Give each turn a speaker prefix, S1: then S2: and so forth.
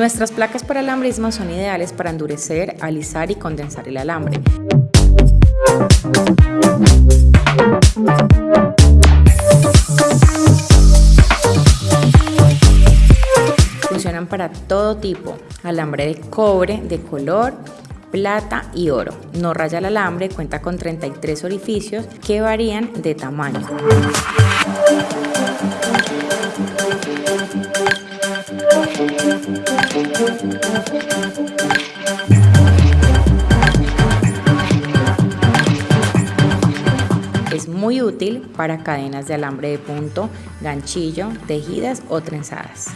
S1: Nuestras placas para alambrismo son ideales para endurecer, alisar y condensar el alambre. Funcionan para todo tipo, alambre de cobre, de color, plata y oro. No raya el alambre, cuenta con 33 orificios que varían de tamaño. Es muy útil para cadenas de alambre de punto, ganchillo, tejidas o trenzadas.